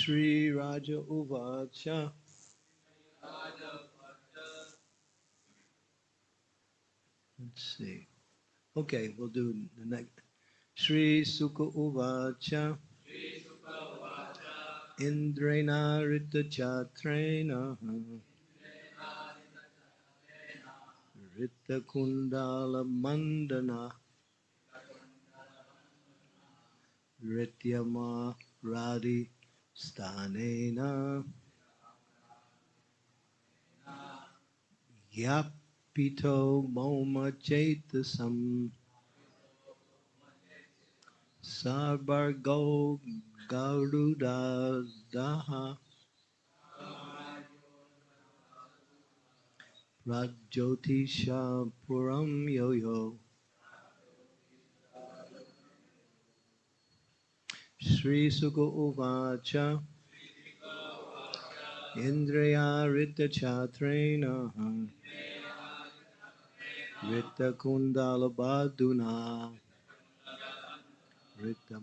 Sri Raja Uvacha. Let's see. Okay, we'll do the next. Sri Sukha Uvacha. Indrana Rita Chatrena. Rita Kundala Mandana. Rityama Radhi Stanena. Yapito Moma Chetasam. Sarbargo Garuda Daha. Rajyotisha Puram Yo Yo. Sri Sukha Uvacha. Indriya Rita Chatrena. Rita Kundala Baduna. Rita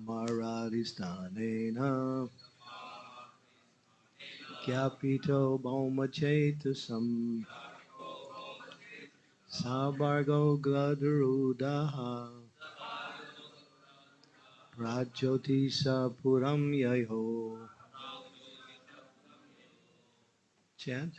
Rajyotisapurami Yayo. Chant.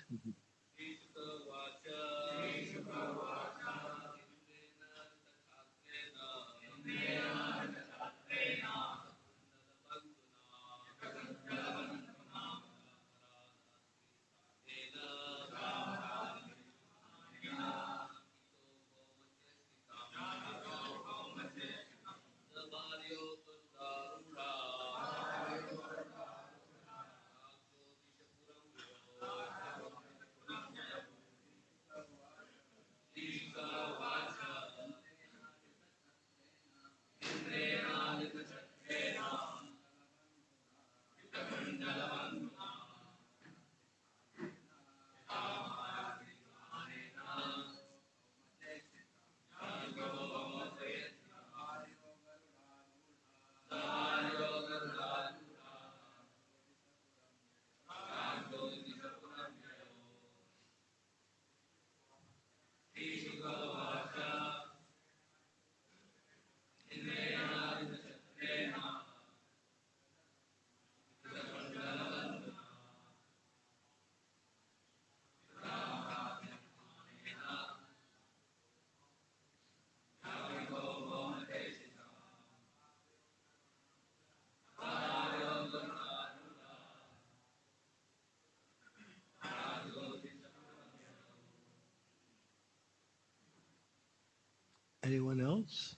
Anyone else?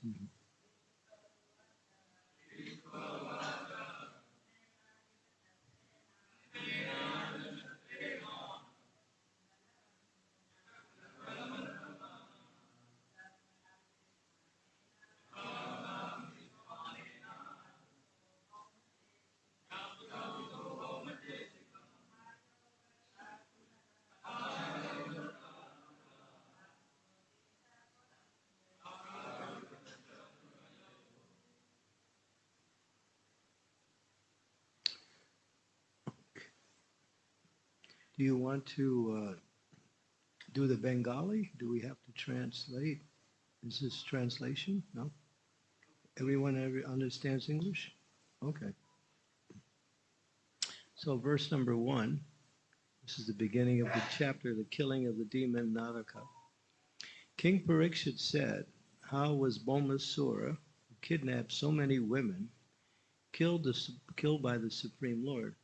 Do you want to uh, do the Bengali? Do we have to translate? Is this translation? No? Everyone every, understands English? Okay. So, verse number one, this is the beginning of the chapter, the killing of the demon Naraka. King Parikshit said, How was Bhaumasura, who kidnapped so many women, killed, the, killed by the Supreme Lord?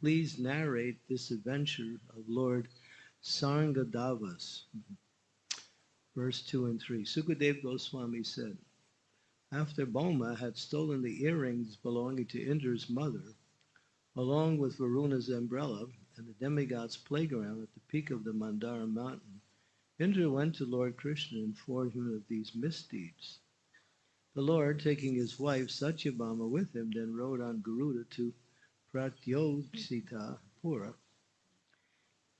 Please narrate this adventure of Lord Sarngadavas. Verse 2 and 3. Sukadev Goswami said, After Bhauma had stolen the earrings belonging to Indra's mother, along with Varuna's umbrella and the demigod's playground at the peak of the Mandara mountain, Indra went to Lord Krishna and informed him of these misdeeds. The Lord, taking his wife Satyabhama with him, then rode on Garuda to Pratyodhita Pura,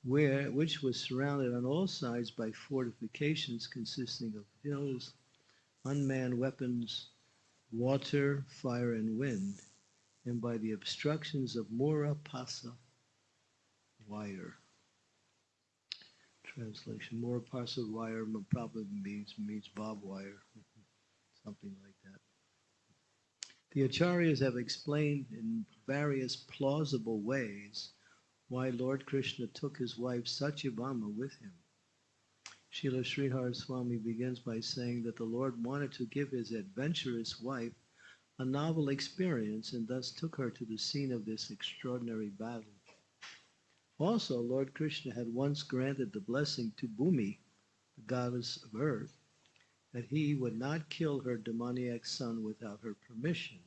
where, which was surrounded on all sides by fortifications consisting of hills, unmanned weapons, water, fire, and wind, and by the obstructions of Mura Pasa wire. Translation: Mura Pasa wire probably means means barbed wire, something like that. The acharyas have explained in various plausible ways why Lord Krishna took his wife Satyabhama with him. Srila Sridhar Swami begins by saying that the Lord wanted to give his adventurous wife a novel experience and thus took her to the scene of this extraordinary battle. Also, Lord Krishna had once granted the blessing to Bhumi, the goddess of earth, that he would not kill her demoniac son without her permission.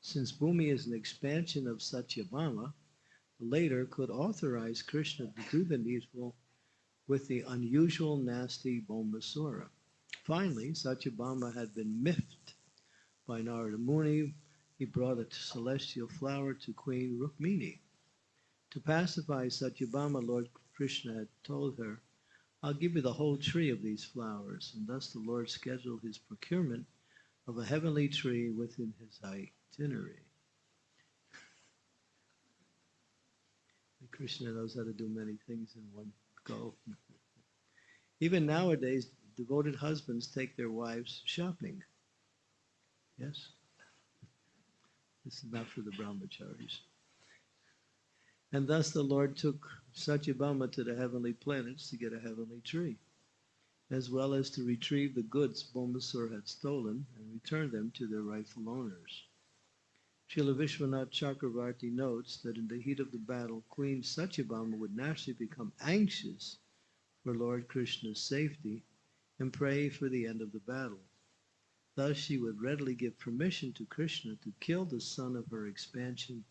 Since Bhumi is an expansion of Satyabhama, the later could authorize Krishna to do the needful with the unusual nasty Bombasura. Finally, Satyabhama had been miffed by Narada Muni. He brought a celestial flower to Queen Rukmini. To pacify Satyabhama, Lord Krishna had told her, I'll give you the whole tree of these flowers. And thus the Lord scheduled his procurement of a heavenly tree within his itinerary. Krishna knows how to do many things in one go. Even nowadays, devoted husbands take their wives shopping. Yes? This is not for the brahmacharis. And thus the Lord took Satyabhama to the heavenly planets to get a heavenly tree, as well as to retrieve the goods Bombasur had stolen and return them to their rightful owners. Srila Vishwanath Chakravarti notes that in the heat of the battle, Queen Satyabhama would naturally become anxious for Lord Krishna's safety and pray for the end of the battle. Thus, she would readily give permission to Krishna to kill the son of her expansion,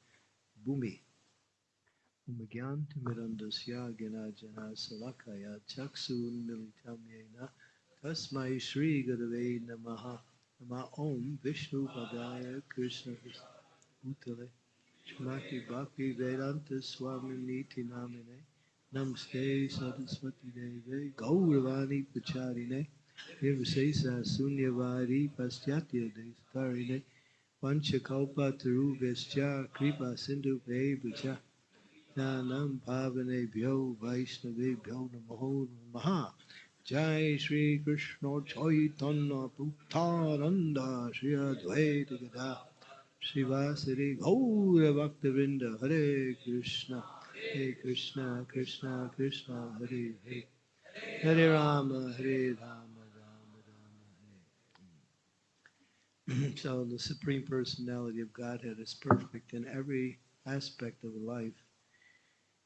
Bhumi. ומגיענתמירन्दस्य गिनाजनशलाखाय चक्षुन्मिलितमेन तस्मै श्रीगुरवे नमः नमः ॐ विष्णुपदाय कृष्णभूतले श्रीमति भक्ति वेदांत स्वामी नीति नामिने नमस्ते सरस्वती देवे गौरवाणी प्रचारिणे निर्विशेष शून्यवारी पश्चात्य देशतारिणे पंचकौपतरुभ्यश्च कृपा सिन्धुभ्यः Nanam Bhavane Bhyo Vaishnave Bhyo Namaho Namaha. Jai Shri Krishna Chaitanya Bhuttananda Shri Advaita Gada. Srivasari Gaura Bhaktavinda Hare Krishna. Hare Krishna Krishna Krishna Hare Hare. Hare Rama Hare Rama Rama Rama Hare. So the Supreme Personality of Godhead is perfect in every aspect of life,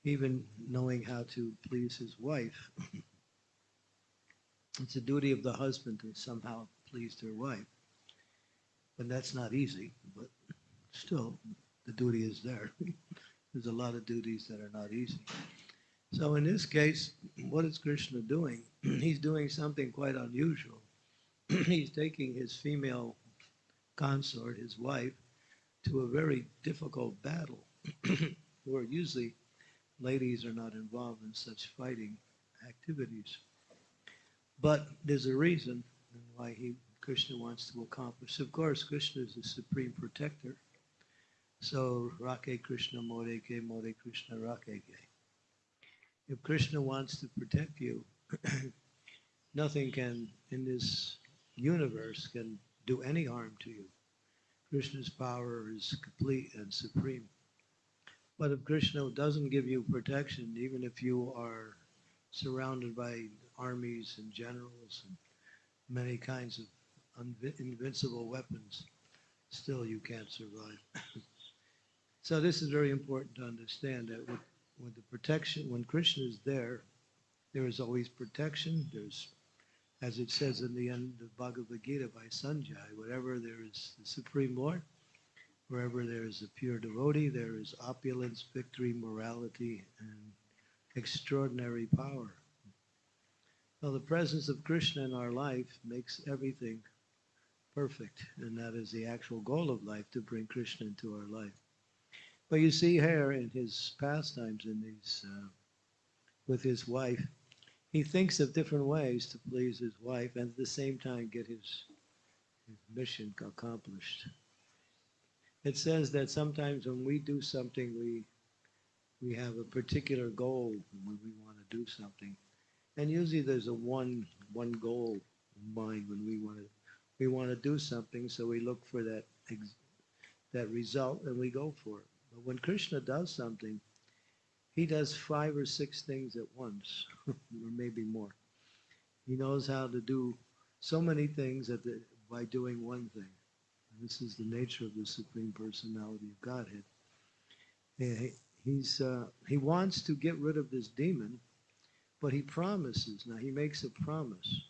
even knowing how to please his wife. it's a duty of the husband to somehow please their wife. And that's not easy, but still, the duty is there. There's a lot of duties that are not easy. So in this case, what is Krishna doing? He's doing something quite unusual. He's taking his female consort, his wife, to a very difficult battle, where usually ladies are not involved in such fighting activities. But there's a reason why he Krishna wants to accomplish. Of course, Krishna is the supreme protector. So, Rake Krishna Moreke, More Krishna Rakeke. If Krishna wants to protect you, nothing can, in this universe, can do any harm to you. Krishna's power is complete and supreme. But if Krishna doesn't give you protection, even if you are surrounded by armies and generals and many kinds of invincible weapons, still you can't survive. so this is very important to understand that with, with the protection, when Krishna is there, there is always protection. There's, as it says in the end of Bhagavad Gita by Sanjay, whatever there is the Supreme Lord, wherever there is a pure devotee, there is opulence, victory, morality, and extraordinary power. Well, the presence of Krishna in our life makes everything perfect, and that is the actual goal of life to bring Krishna into our life. But you see here in his pastimes, in these uh, with his wife, he thinks of different ways to please his wife and at the same time get his, his mission accomplished. It says that sometimes when we do something, we we have a particular goal when we want to do something, and usually there's a one one goal in mind when we want to we want to do something, so we look for that that result and we go for it. But when Krishna does something, he does five or six things at once, or maybe more. He knows how to do so many things at the, by doing one thing. This is the nature of the Supreme Personality of Godhead. He- He's, uh, he wants to get rid of this demon, but he promises. Now, he makes a promise.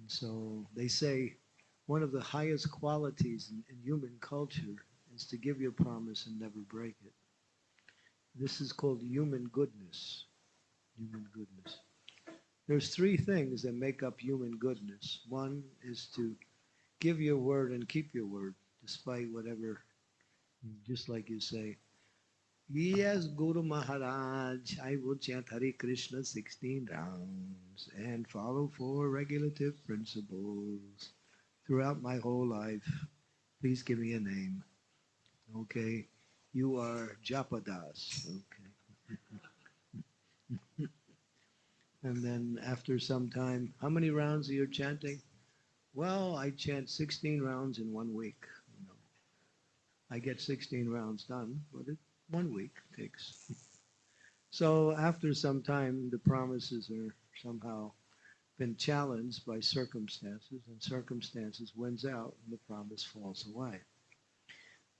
And so they say one of the highest qualities in, in human culture is to give your promise and never break it. This is called human goodness. Human goodness. There's three things that make up human goodness. One is to give your word and keep your word, despite whatever, just like you say, Yes, Guru Maharaj, I will chant Hari Krishna 16 rounds and follow four regulative principles throughout my whole life. Please give me a name. Okay. You are Japadas. Okay. and then after some time, how many rounds are you chanting? Well, I chant 16 rounds in one week. You know. I get 16 rounds done, but it one week takes. So after some time, the promises are somehow been challenged by circumstances, and circumstances wins out, and the promise falls away.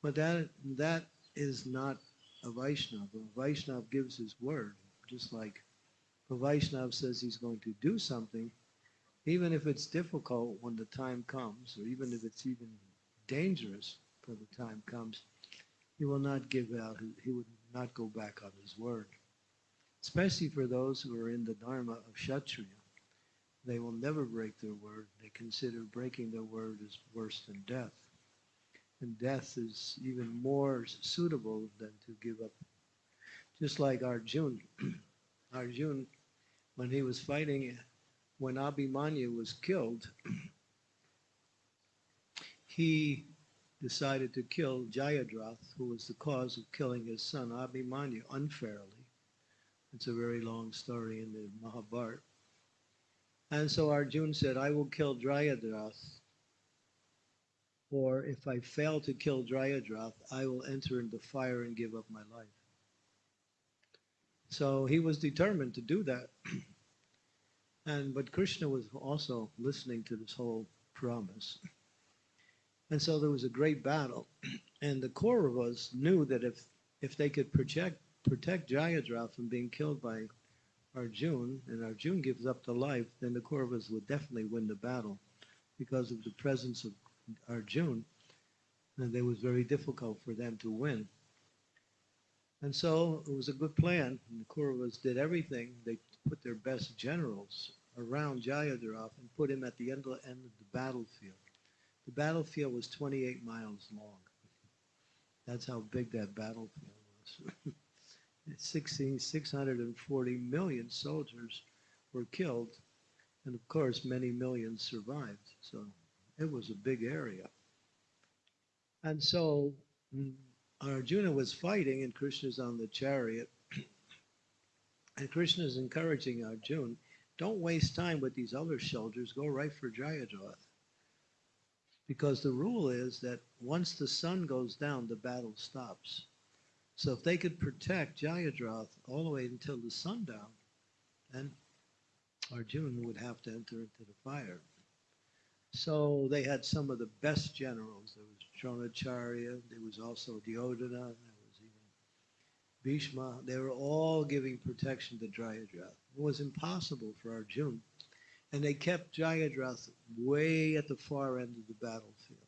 But that that is not a Vaishnava. A Vaishnava gives his word, just like a Vaishnava says he's going to do something, even if it's difficult when the time comes, or even if it's even dangerous when the time comes, he will not give out, he would not go back on his word. Especially for those who are in the Dharma of Kshatriya. They will never break their word. They consider breaking their word as worse than death. And death is even more suitable than to give up. Just like Arjun. Arjun, when he was fighting, when Abhimanyu was killed, he decided to kill Jayadratha, who was the cause of killing his son Abhimanyu unfairly. It's a very long story in the Mahabharata. And so Arjun said, I will kill Jayadratha, or if I fail to kill Jayadratha, I will enter into fire and give up my life. So he was determined to do that. and but Krishna was also listening to this whole promise. And so there was a great battle. And the Kauravas knew that if, if they could protect, protect Jayadratha from being killed by Arjun, and Arjun gives up the life, then the Kauravas would definitely win the battle because of the presence of Arjun. And it was very difficult for them to win. And so it was a good plan. And the Kauravas did everything. They put their best generals around Jayadratha and put him at the end of, end of the battlefield. The battlefield was 28 miles long. That's how big that battlefield was. 16, 640 million soldiers were killed, and of course, many millions survived. So it was a big area. And so mm, Arjuna was fighting, and Krishna's on the chariot. And Krishna is encouraging Arjuna don't waste time with these other soldiers, go right for Jayadratha. Because the rule is that once the sun goes down, the battle stops. So if they could protect Jayadratha all the way until the sundown, then Arjuna would have to enter into the fire. So they had some of the best generals. There was Dronacharya, there was also even Bhishma. They were all giving protection to Jayadratha. It was impossible for Arjuna and they kept Jayadratha way at the far end of the battlefield,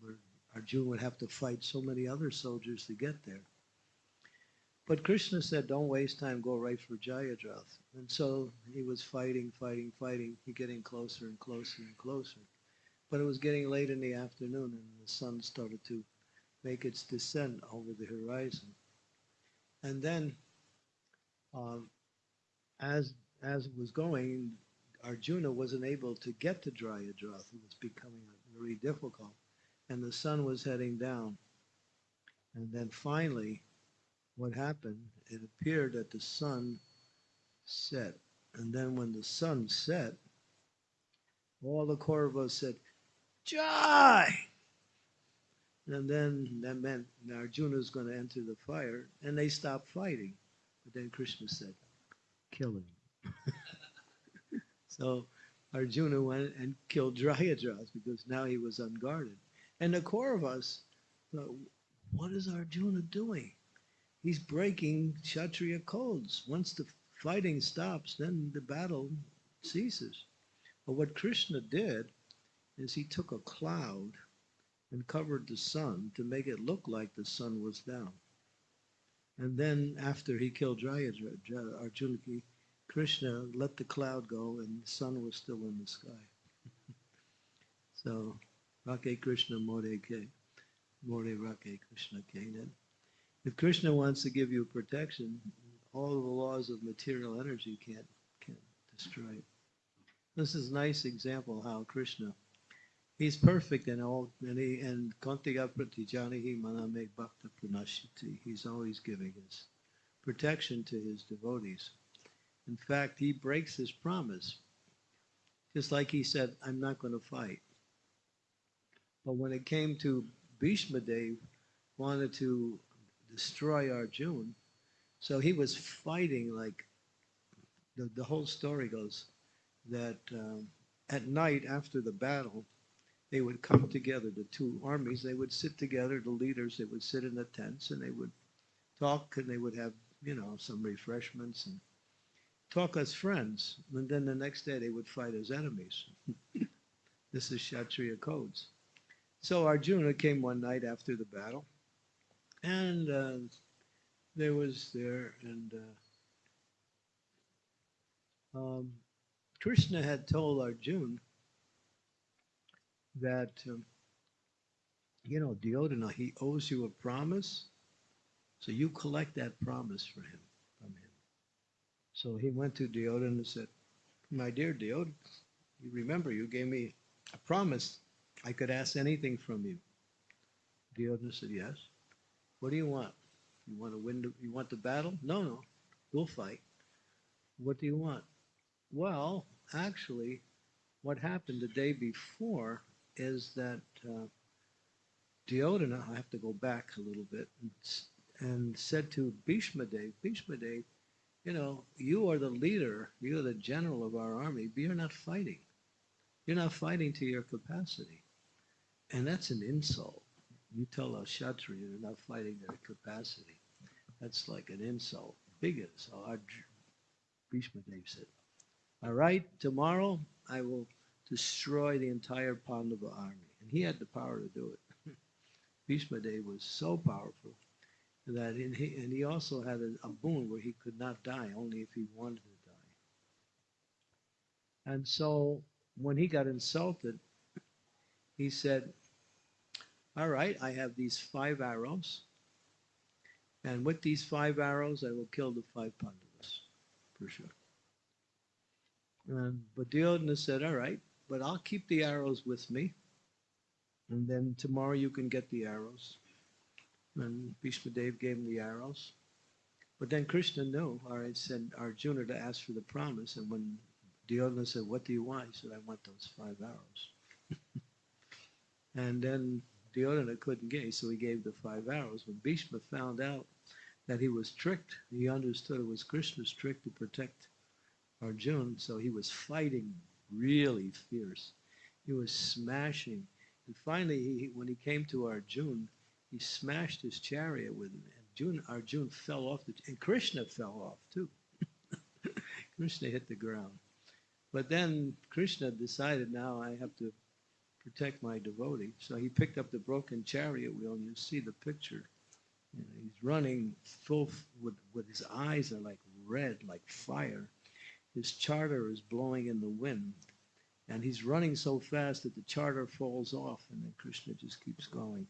where Arjuna would have to fight so many other soldiers to get there. But Krishna said, don't waste time, go right for Jayadratha. And so he was fighting, fighting, fighting, getting closer and closer and closer. But it was getting late in the afternoon and the sun started to make its descent over the horizon. And then, um, as as it was going, Arjuna wasn't able to get to Jayadratha. It was becoming very difficult. And the sun was heading down. And then finally, what happened? It appeared that the sun set. And then when the sun set, all the Kauravas said, Jai! And then that meant Arjuna is going to enter the fire, and they stopped fighting. But then Krishna said, kill him. so Arjuna went and killed Jayadratha because now he was unguarded. And the Kauravas thought, what is Arjuna doing? He's breaking Kshatriya codes. Once the fighting stops, then the battle ceases. But what Krishna did is he took a cloud and covered the sun to make it look like the sun was down. And then after he killed Arjuna, Krishna let the cloud go and the sun was still in the sky. so, Rake Krishna More Ke. More Rake Krishna Ke. If Krishna wants to give you protection, all the laws of material energy can't, can't destroy it. This is a nice example how Krishna He's perfect in all, and he and Kantiya Pratijanihi Maname Bhakta Pranashiti. He's always giving his protection to his devotees. In fact, he breaks his promise. Just like he said, I'm not going to fight. But when it came to Bhishma Dev wanted to destroy Arjuna, so he was fighting like the, the whole story goes that um, at night after the battle, they would come together, the two armies, they would sit together, the leaders, they would sit in the tents and they would talk and they would have, you know, some refreshments and talk as friends. And then the next day they would fight as enemies. this is Kshatriya codes. So Arjuna came one night after the battle and uh, there was there and uh, um, Krishna had told Arjuna that, um, you know, Duryodhana, he owes you a promise. So you collect that promise for him, from him. So he went to Duryodhana and said, my dear Duryodhana, you remember you gave me a promise I could ask anything from you. Duryodhana said, yes. What do you want? You want to win the, you want the battle? No, no, we'll fight. What do you want? Well, actually, what happened the day before is that uh, Duryodhana, I have to go back a little bit, and, and said to Bhishma Dev, Bhishma Dev, you know, you are the leader, you're the general of our army, but you're not fighting. You're not fighting to your capacity. And that's an insult. You tell a Kshatriya they're not fighting their capacity. That's like an insult, big insult. Our Bhishma Dev said, all right, tomorrow I will destroy the entire Pandava army. And he had the power to do it. Bhishma Dev was so powerful that in he, and he also had a, a boon where he could not die, only if he wanted to die. And so when he got insulted, he said, all right, I have these five arrows. And with these five arrows, I will kill the five Pandavas, for sure. And, Duryodhana said, all right, but I'll keep the arrows with me. And then tomorrow you can get the arrows. And Bhishma Dev gave him the arrows. But then Krishna knew, all right, sent Arjuna to ask for the promise. And when Duryodhana said, what do you want? He said, I want those five arrows. and then Duryodhana couldn't get, so he gave the five arrows. When Bhishma found out that he was tricked, he understood it was Krishna's trick to protect Arjuna, so he was fighting really fierce. He was smashing. And finally, he, when he came to Arjun, he smashed his chariot with him. And Arjun, Arjun fell off, the, and Krishna fell off too. Krishna hit the ground. But then Krishna decided now I have to protect my devotee. So he picked up the broken chariot wheel, and you see the picture. You know, he's running full with, with his eyes are like red, like fire his chadar is blowing in the wind. And he's running so fast that the chadar falls off, and then Krishna just keeps going.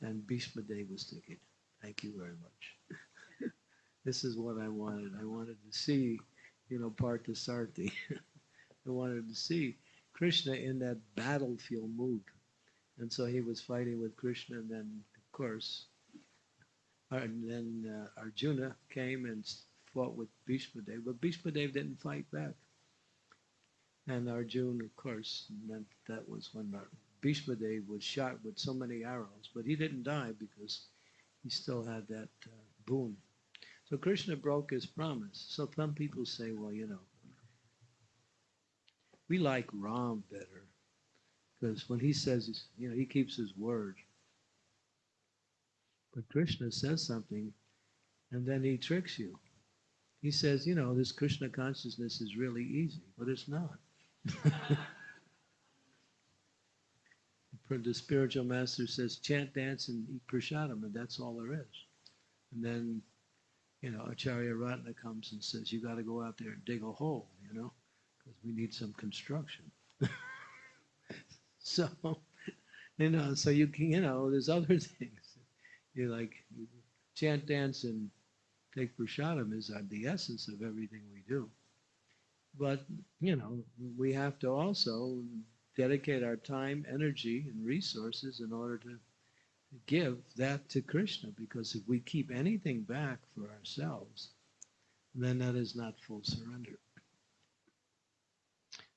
And Bhishma Dev was thinking, thank you very much. this is what I wanted. I wanted to see, you know, Parthasarthi. I wanted to see Krishna in that battlefield mood. And so he was fighting with Krishna, and then, of course, And then uh, Arjuna came and fought with Bhishma Dev, but Bhishma Dev didn't fight back. And Arjuna, of course, meant that was when Bhishma Dev was shot with so many arrows, but he didn't die because he still had that uh, boon. So Krishna broke his promise. So some people say, well, you know, we like Ram better because when he says, you know, he keeps his word. But Krishna says something and then he tricks you. He says, you know, this Krishna consciousness is really easy, but it's not. the spiritual master says, chant, dance, and eat prasadam, and that's all there is. And then, you know, Acharya Ratna comes and says, you got to go out there and dig a hole, you know, because we need some construction. so, you know, so you can, you know, there's other things. You like chant, dance, and take prasadam is the essence of everything we do. But, you know, we have to also dedicate our time, energy, and resources in order to give that to Krishna. Because if we keep anything back for ourselves, then that is not full surrender.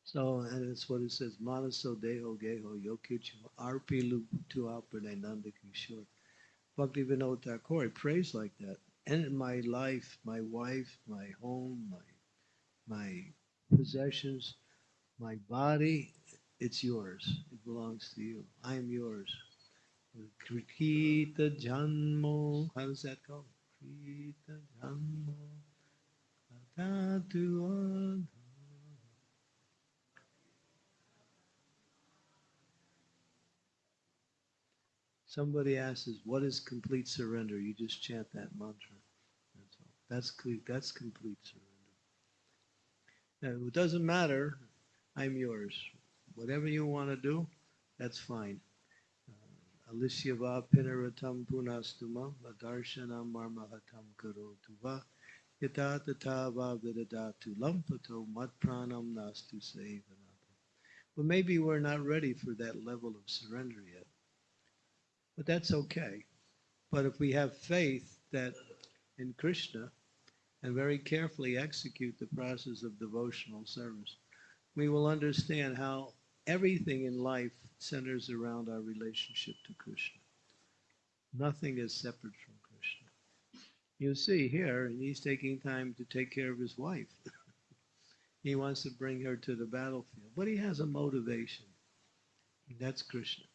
So, and it's what it says, Manaso Deho Geho Yokichu Arpi Tu Apane Nanda Kishore. Bhakti Vinod Thakur prays like that. And my life, my wife, my home, my my possessions, my body, it's yours. It belongs to you. I am yours. Krita Janmo. How does that go? Krita Janmo. Somebody asks, "What is complete surrender?" You just chant that mantra. That's all. That's complete, that's complete surrender. Now, it doesn't matter. I'm yours. Whatever you want to do, that's fine. Uh, Alishyava pinaratam punastumam adarshanam marmahatam karotuva yata tatava vidadatu lampato matpranam nastu sevanapa. But maybe we're not ready for that level of surrender yet. But that's okay. But if we have faith that in Krishna and very carefully execute the process of devotional service, we will understand how everything in life centers around our relationship to Krishna. Nothing is separate from Krishna. You see here, he's taking time to take care of his wife. he wants to bring her to the battlefield, but he has a motivation. That's Krishna.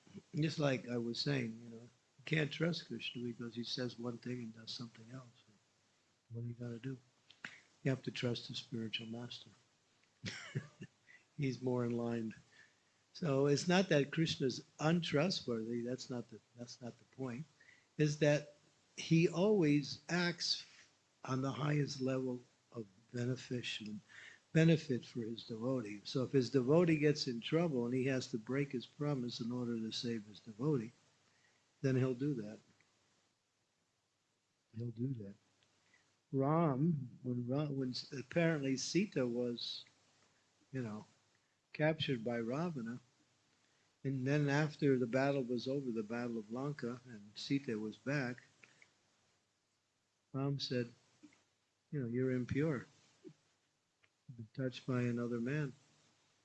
Just like I was saying, you know, you can't trust Krishna because he says one thing and does something else. What do you got to do? You have to trust the spiritual master. he's more in line so it's not that Krishna is untrustworthy. That's not the that's not the point. Is that he always acts on the highest level of beneficial benefit for his devotee. So if his devotee gets in trouble and he has to break his promise in order to save his devotee, then he'll do that. He'll do that. Ram, when, when apparently Sita was, you know, captured by Ravana, and then after the battle was over, the Battle of Lanka, and Sita was back, Ram said, you know, you're impure. Touched by another man.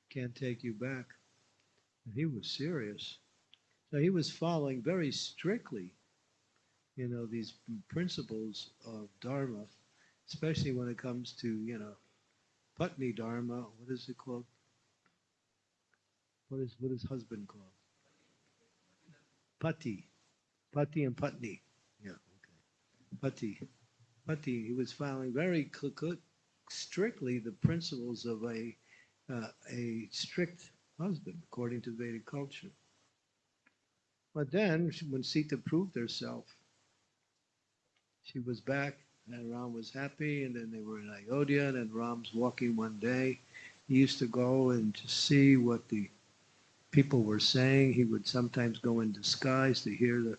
Can't take you back. And he was serious. So he was following very strictly, you know, these principles of Dharma, especially when it comes to, you know, Patni Dharma, what is it called? What is what is husband called? Pati. Pati and Patni. Yeah, okay. Pati. Pati. He was following very strictly the principles of a uh, a strict husband according to Vedic culture. But then, when Sita proved herself, she was back, and Ram was happy, and then they were in Ayodhya, and then Ram's walking one day. He used to go and to see what the people were saying. He would sometimes go in disguise to hear the,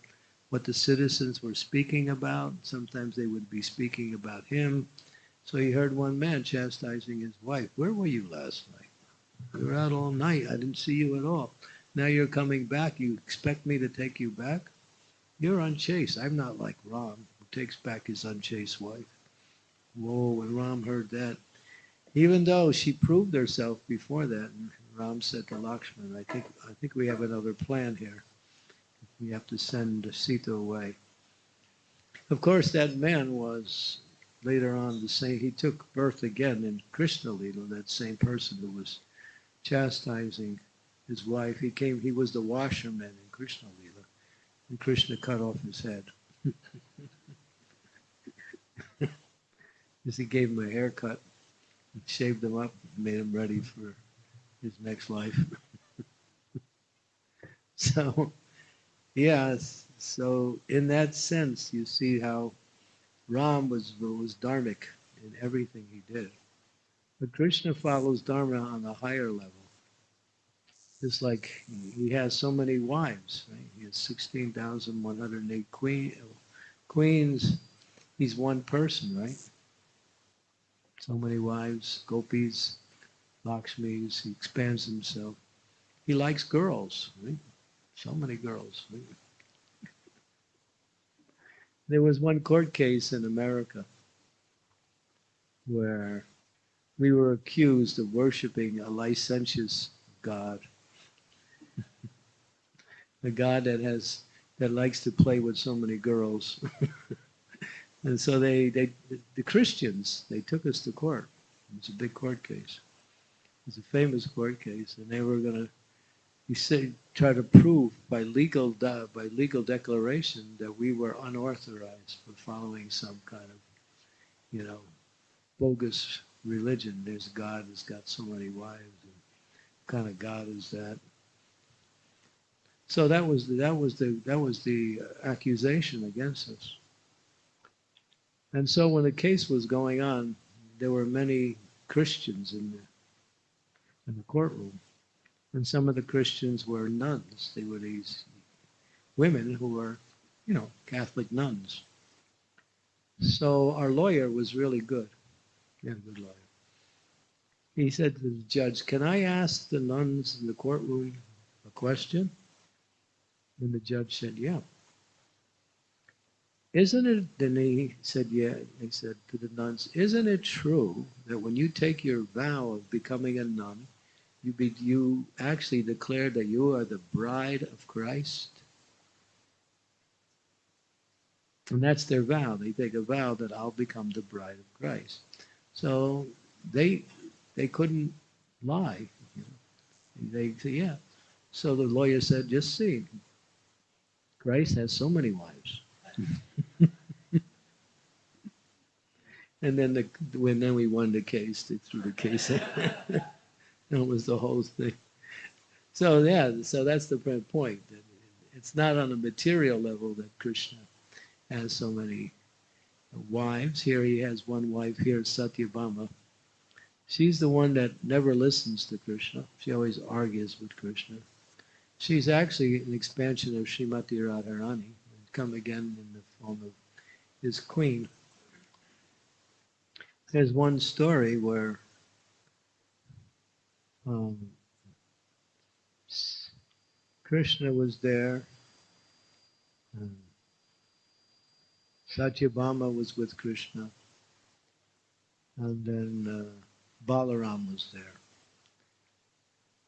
what the citizens were speaking about. Sometimes they would be speaking about him. So he heard one man chastising his wife. Where were you last night? You were out all night. I didn't see you at all. Now you're coming back. You expect me to take you back? You're on chase. I'm not like Ram. Who takes back his unchaste wife. Whoa, when Ram heard that, even though she proved herself before that, and Ram said to Lakshman, I think, I think we have another plan here. We have to send Sita away. Of course, that man was later on the same, he took birth again in Krishna Lila, that same person who was chastising his wife. He came, he was the washerman in Krishna Lila, and Krishna cut off his head. He gave him a haircut, shaved him up, made him ready for his next life. so, yes, so in that sense, you see how Ram was was dharmic in everything he did. But Krishna follows Dharma on a higher level. It's like he has so many wives, right? He has 16,108 queen, queens. He's one person, right? So many wives, gopis, Lakshmis. He expands himself. He likes girls, right? So many girls. Right? There was one court case in America where we were accused of worshiping a licentious God. a God that has that likes to play with so many girls. and so they, they the Christians, they took us to court. It was a big court case. It was a famous court case, and they were gonna he said try to prove by legal by legal declaration that we were unauthorized for following some kind of you know bogus religion. There's god that's got so many wives and kind of god is that. So that was the, that was the that was the uh, accusation against us. And so when the case was going on there were many christians in the in the courtroom and some of the Christians were nuns. They were these women who were, you know, Catholic nuns. So our lawyer was really good. Yeah, good lawyer. He said to the judge, Can I ask the nuns in the courtroom a question? And the judge said, Yeah. Isn't it, then he said, Yeah. He said to the nuns, Isn't it true that when you take your vow of becoming a nun, you, be, you actually declare that you are the bride of Christ. And that's their vow. They take a vow that I'll become the bride of Christ. So they they couldn't lie. You know. They say, yeah. So the lawyer said, just see. Christ has so many wives. and then the when then we won the case, they threw the case. It was the whole thing. So yeah, so that's the point. It's not on a material level that Krishna has so many wives. Here he has one wife. Here Satyabhama. She's the one that never listens to Krishna. She always argues with Krishna. She's actually an expansion of Srimati Radharani, come again in the form of his queen. There's one story where um, Krishna was there. Um, Satyabhama was with Krishna. And then uh, Balaram was there.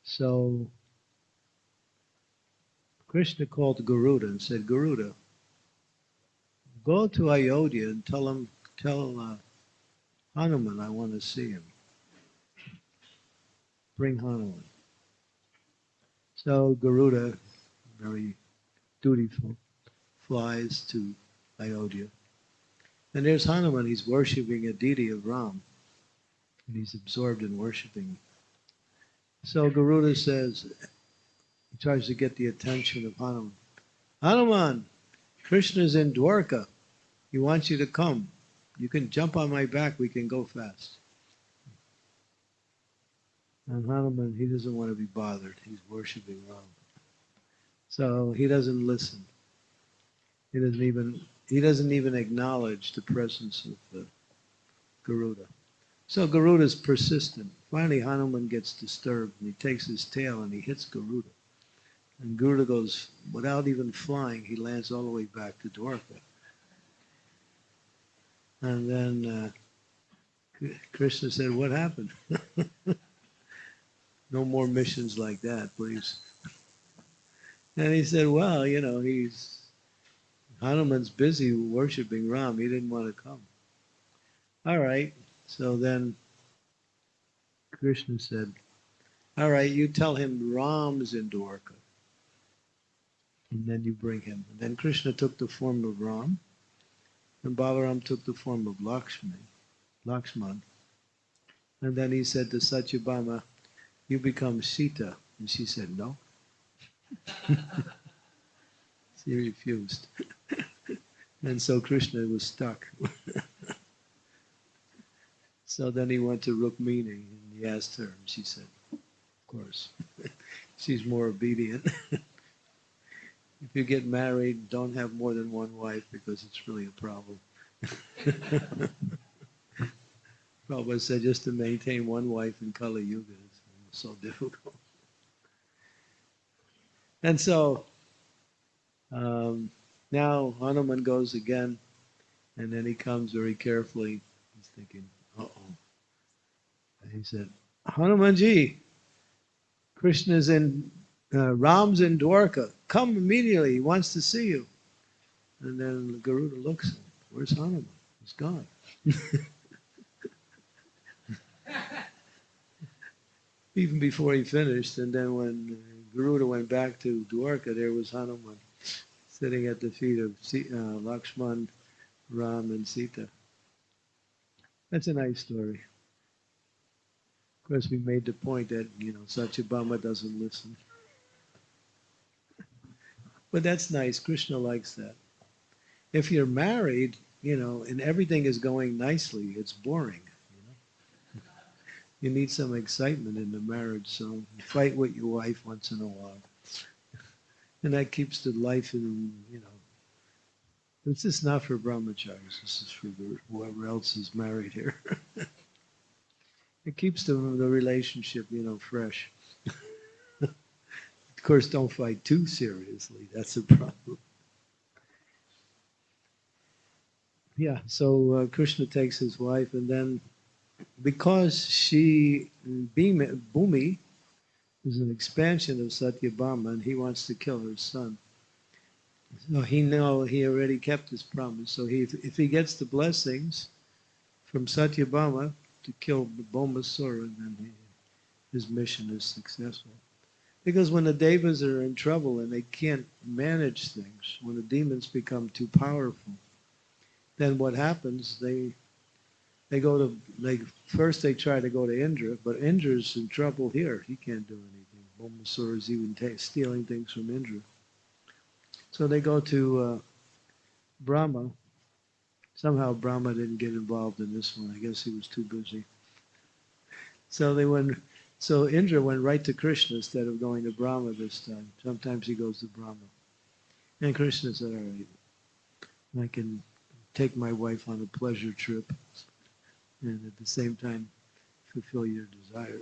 So Krishna called Garuda and said, Garuda, go to Ayodhya and tell him, tell uh, Hanuman I want to see him bring Hanuman. So Garuda, very dutiful, flies to Ayodhya. And there's Hanuman, he's worshipping a deity of Ram. And he's absorbed in worshiping. So Garuda says, he tries to get the attention of Hanuman. Hanuman, Krishna's in Dwarka. He wants you to come. You can jump on my back, we can go fast. And Hanuman, he doesn't want to be bothered. He's worshiping Ram. So he doesn't listen. He doesn't even he doesn't even acknowledge the presence of Garuda. So Garuda is persistent. Finally, Hanuman gets disturbed and he takes his tail and he hits Garuda. And Garuda goes, without even flying, he lands all the way back to Dwarka. And then uh, Krishna said, What happened? no more missions like that, please. And he said, Well, you know, he's Hanuman's busy worshiping Ram. He didn't want to come. All right. So then Krishna said, All right, you tell him Ram's in Dwarka. And then you bring him. And then Krishna took the form of Ram, and Balaram took the form of Lakshman. Lakshman. And then he said to Satyabhama, You become Sita. And she said, No. she refused. and so Krishna was stuck. so then he went to Rukmini and he asked her, and she said, Of course. She's more obedient. if you get married, don't have more than one wife because it's really a problem. Prabhupada said just to maintain one wife in Kali Yuga so difficult. And so um, now Hanuman goes again, and then he comes very carefully. He's thinking, uh oh. And he said, Hanumanji, Krishna's in, uh, Ram's in Dwarka. Come immediately. He wants to see you. And then Garuda looks, where's Hanuman? He's gone. Even before he finished, and then when Garuda went back to Dwarka, there was Hanuman sitting at the feet of uh, Lakshman, Ram, and Sita. That's a nice story. Of course, we made the point that, you know, Satyabhama doesn't listen. But that's nice. Krishna likes that. If you're married, you know, and everything is going nicely, it's boring. You, need some excitement in the marriage, so fight with your wife once in a while and that keeps the life in, you know. This is not for brahmacharis. This is for the, whoever else is married here. it keeps the, the relationship, you know, fresh. of course, don't fight too seriously. That's a problem. Yeah, so uh, Krishna takes his wife, and then because she, Bhumi, is an expansion of Satyabhama, and he wants to kill her son. So he know he already kept his promise. So he, if he gets the blessings from Satyabhama to kill Bhaumasura, then he, his mission is successful. Because when the devas are in trouble and they can't manage things, when the demons become too powerful, then what happens? They they go to they first they try to go to Indra, but Indra's in trouble here. He can't do anything. Bhaumasura is even stealing things from Indra. So they go to uh, Brahma. Somehow Brahma didn't get involved in this one. I guess he was too busy. So they went. So Indra went right to Krishna instead of going to Brahma this time. Sometimes he goes to Brahma. And Krishna said, "All right, I can take my wife on a pleasure trip." And at the same time fulfill your desire.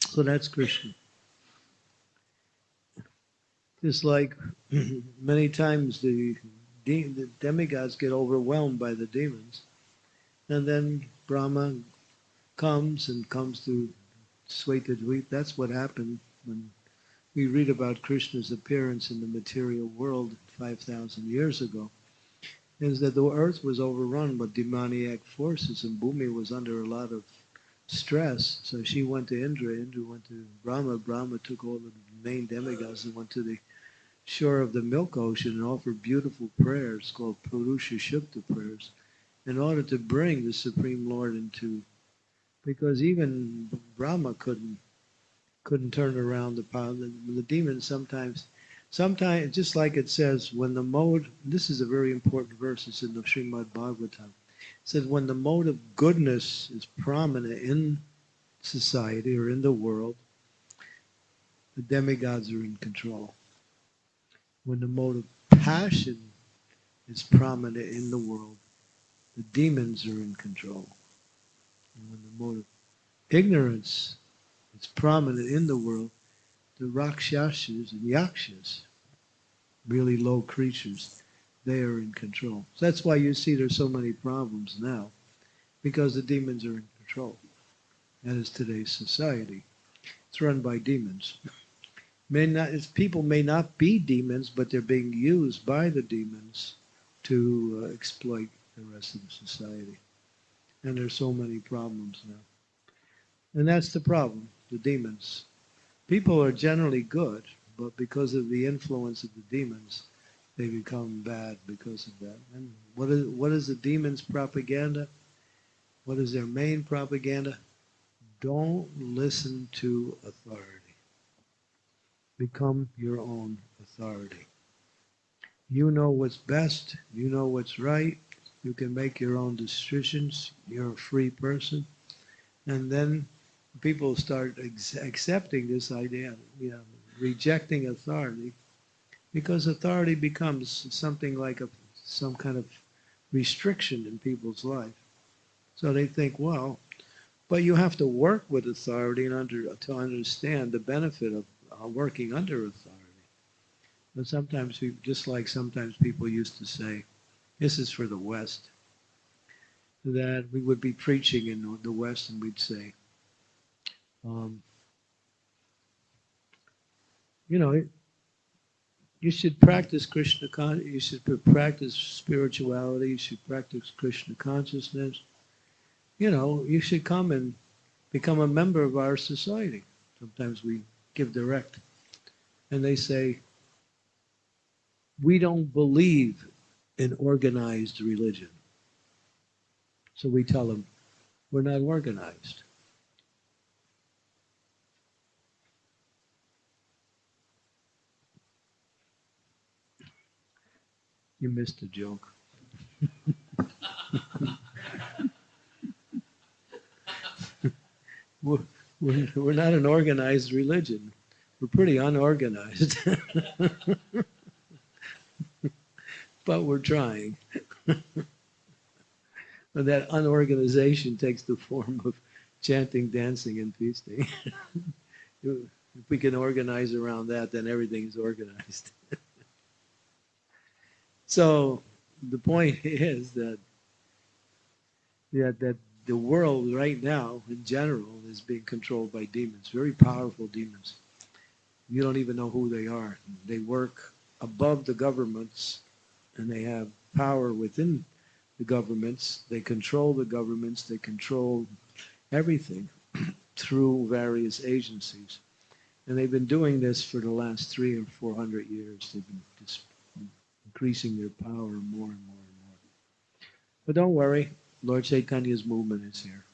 So that's Krishna. Just like many times the, de- the demigods get overwhelmed by the demons, and then Brahma comes and comes to Svetadweep. That's what happened when we read about Krishna's appearance in the material world 5,000 years ago is that the earth was overrun with demoniac forces and Bhumi was under a lot of stress. So she went to Indra, Indra went to Brahma, Brahma took all the main demigods and went to the shore of the milk ocean and offered beautiful prayers called Purusha Shukta prayers in order to bring the Supreme Lord into because even Brahma couldn't couldn't turn around the power. The, the demons sometimes Sometimes, just like it says, when the mode, this is a very important verse, it's in the Srimad Bhagavatam. It says, when the mode of goodness is prominent in society or in the world, the demigods are in control. When the mode of passion is prominent in the world, the demons are in control. And when the mode of ignorance is prominent in the world, the Rakshasas and Yakshas, really low creatures, they are in control. So that's why you see there's so many problems now, because the demons are in control. That is today's society. It's run by demons. May not, people may not be demons, but they're being used by the demons to uh, exploit the rest of the society. And there's so many problems now. And that's the problem, the demons. People are generally good, but because of the influence of the demons, they become bad because of that. And what is what is the demons' propaganda? What is their main propaganda? Don't listen to authority. Become your own authority. You know what's best. You know what's right. You can make your own decisions. You're a free person. And then people start accepting this idea, you know, rejecting authority, because authority becomes something like a some kind of restriction in people's life. So they think, well, but you have to work with authority and under to understand the benefit of uh, working under authority. But sometimes, we, just like sometimes people used to say, this is for the West, that we would be preaching in the West and we'd say, um, you know, you should practice Krishna. Con- you should practice spirituality. You should practice Krishna consciousness. You know, you should come and become a member of our society. Sometimes we give direct, and they say, we don't believe in organized religion. So we tell them, we're not organized. You missed a joke. we're, we're, we're not an organized religion. We're pretty unorganized. but we're trying. but that unorganization takes the form of chanting, dancing, and feasting. if we can organize around that, then everything is organized. So the point is that yeah, that the world right now, in general, is being controlled by demons, very powerful demons. You don't even know who they are. They work above the governments and they have power within the governments. They control the governments. They control everything through various agencies. And they've been doing this for the last three or four hundred years. They've been just increasing their power more and more and more. But don't worry, Lord Chaitanya's movement is here.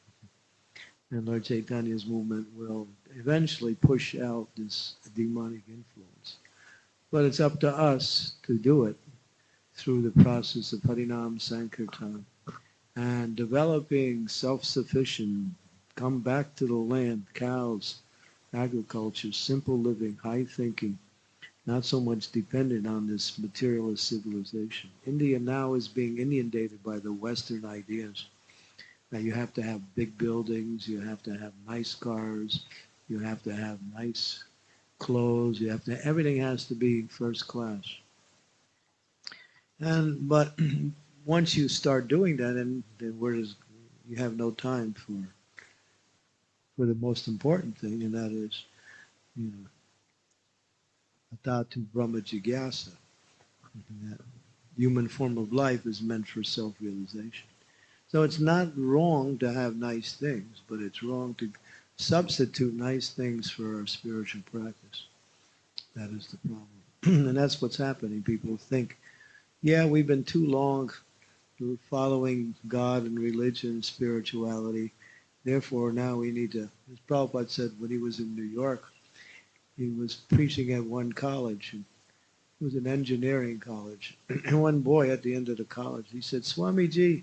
And Lord Chaitanya's movement will eventually push out this demonic influence. But it's up to us to do it through the process of Harinam Sankirtan and developing self-sufficient, come back to the land, cows, agriculture, simple living, high thinking, not so much dependent on this materialist civilization. India now is being inundated by the Western ideas that you have to have big buildings, you have to have nice cars, you have to have nice clothes, you have to, everything has to be first class. And but once you start doing that, and then where does you have no time for for the most important thing, and that is, you know, atatu brahma jigyasa. That human form of life is meant for self-realization. So it's not wrong to have nice things, but it's wrong to substitute nice things for our spiritual practice. That is the problem. and that's what's happening. People think yeah, we've been too long following God and religion and spirituality. Therefore, now we need to, as Prabhupada said when he was in New York, he was preaching at one college. And it was an engineering college. And one boy at the end of the college, he said, Swamiji,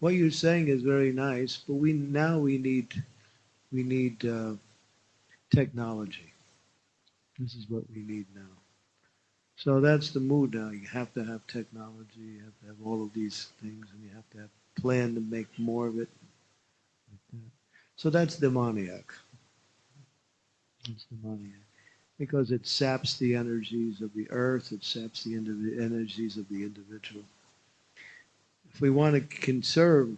what you're saying is very nice, but we now we need we need uh, technology. This is what we need now. So that's the mood now. You have to have technology, you have to have all of these things, and you have to have plan to make more of it. So that's demoniac. Because it saps the energies of the earth, it saps the energies of the individual. If we want to conserve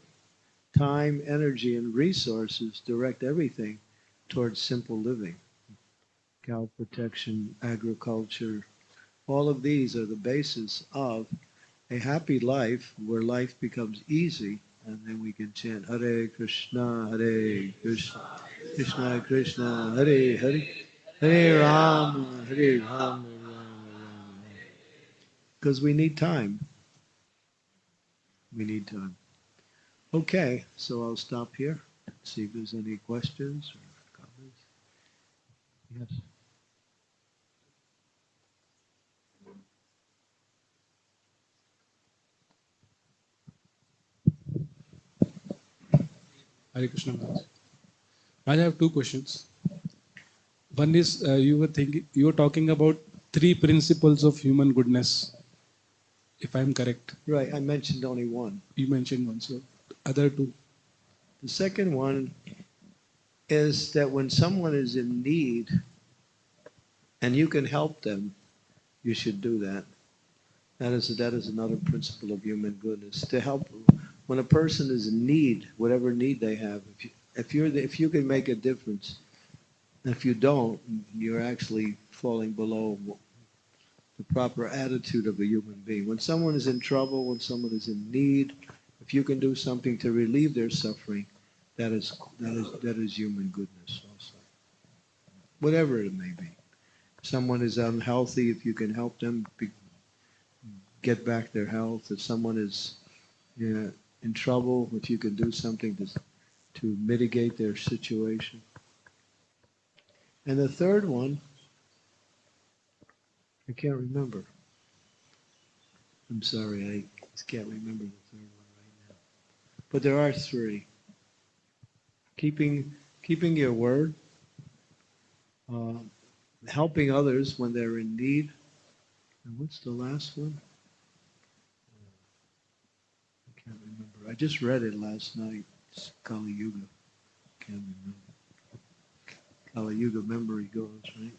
time, energy, and resources, direct everything towards simple living. Cow protection, agriculture, all of these are the basis of a happy life where life becomes easy and then we can chant Hare Krishna, Hare Krishna, Krishna Krishna, Hare Hare, Hare Rama, Hare Rama. Because we need time. We need time. Okay, so I'll stop here. See if there's any questions or comments. Yes. Hare Krishna. I have two questions. One is uh, you were thinking you were talking about three principles of human goodness. If I'm correct, Right, I mentioned only one. you mentioned one. So other two. The second one is that when someone is in need and you can help them, you should do that. That is that is another principle of human goodness. To help when a person is in need, whatever need they have, if you, if you're the, if you can make a difference, if you don't, you're actually falling below the proper attitude of a human being. When someone is in trouble, when someone is in need, if you can do something to relieve their suffering, that is that is that is human goodness also. Whatever it may be. If someone is unhealthy, if you can help them be, get back their health. If someone is in trouble, if you can do something to to mitigate their situation. And the third one, I can't remember. I'm sorry, I can't remember the third one right now. But there are three. Keeping keeping your word, uh, helping others when they're in need, and what's the last one? I can't remember. I just read it last night. It's Kali Yuga. Can't remember. Kali Yuga memory goes, right?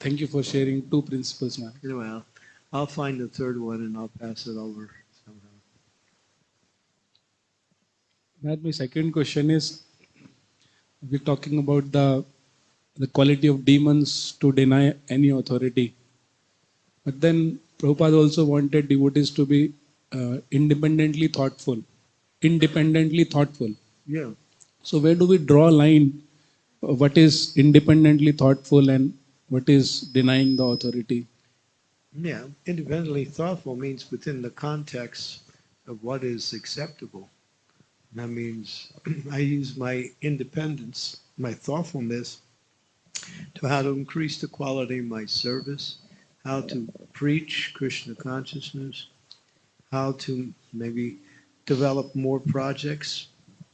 Thank you for sharing two principles, ma'am. Well, I'll find the third one and I'll pass it over somehow. Ma'am, my second question is we're talking about the the quality of demons to deny any authority. But then Prabhupada also wanted devotees to be uh, independently thoughtful. Independently thoughtful. Yeah. So where do we draw a line? Uh, What is independently thoughtful and what is denying the authority? Yeah. Independently thoughtful means within the context of what is acceptable. That means I use my independence, my thoughtfulness, to how to increase the quality of my service, how to preach Krishna consciousness, how to maybe develop more projects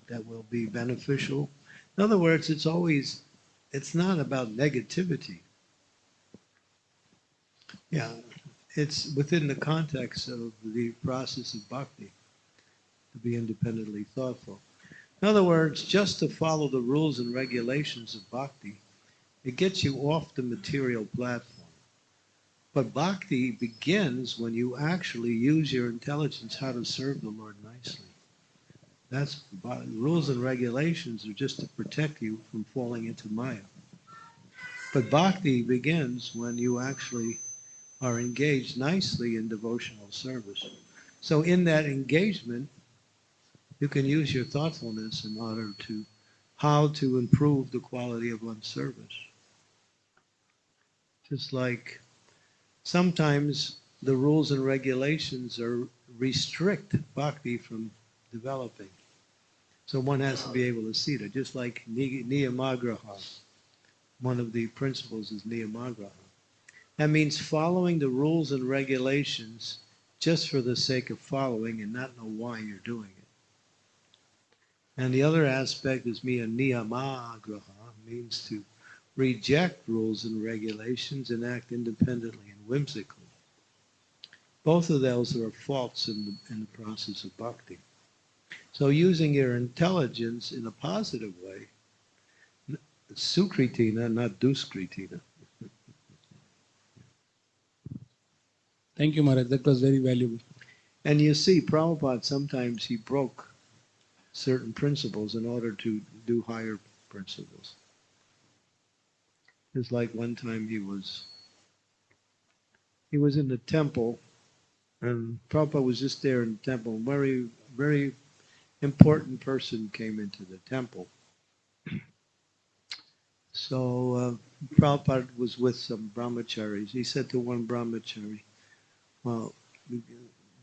that will be beneficial. In other words, it's always, it's not about negativity. Yeah, it's within the context of the process of bhakti to be independently thoughtful. In other words, just to follow the rules and regulations of bhakti, it gets you off the material platform. But bhakti begins when you actually use your intelligence how to serve the Lord nicely. That's rules and regulations are just to protect you from falling into Maya. But bhakti begins when you actually are engaged nicely in devotional service. So in that engagement, you can use your thoughtfulness in order to how to improve the quality of one's service. Just like sometimes the rules and regulations are restrict bhakti from developing. So one has to be able to see that, just like niyamagraha. One of the principles is niyamagraha. That means following the rules and regulations just for the sake of following and not know why you're doing it. And the other aspect is miya niyamagraha, means to reject rules and regulations and act independently whimsically. Both of those are faults in the, in the process of bhakti. So using your intelligence in a positive way, Sukritina, not Duskritina. Thank you, Maharaj. That was very valuable. And you see, Prabhupada sometimes he broke certain principles in order to do higher principles. It's like one time he was he was in the temple and Prabhupada was just there in the temple. Very, very important person came into the temple. So uh, Prabhupada was with some brahmacharis. He said to one brahmachari, well,